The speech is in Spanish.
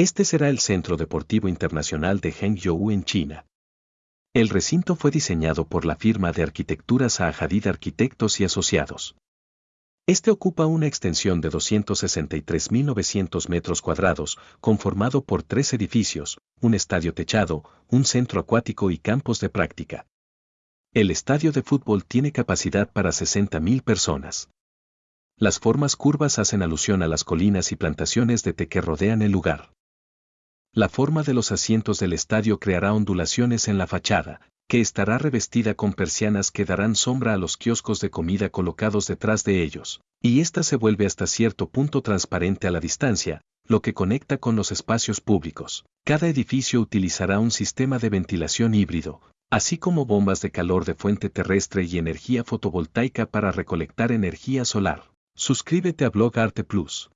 Este será el Centro Deportivo Internacional de Hangzhou en China. El recinto fue diseñado por la firma de arquitectura Zaha Hadid Arquitectos y Asociados. Este ocupa una extensión de 263.900 metros cuadrados, conformado por tres edificios, un estadio techado, un centro acuático y campos de práctica. El estadio de fútbol tiene capacidad para 60.000 personas. Las formas curvas hacen alusión a las colinas y plantaciones de té que rodean el lugar. La forma de los asientos del estadio creará ondulaciones en la fachada, que estará revestida con persianas que darán sombra a los kioscos de comida colocados detrás de ellos, y ésta se vuelve hasta cierto punto transparente a la distancia, lo que conecta con los espacios públicos. Cada edificio utilizará un sistema de ventilación híbrido, así como bombas de calor de fuente terrestre y energía fotovoltaica para recolectar energía solar. Suscríbete a Blog Arte Plus.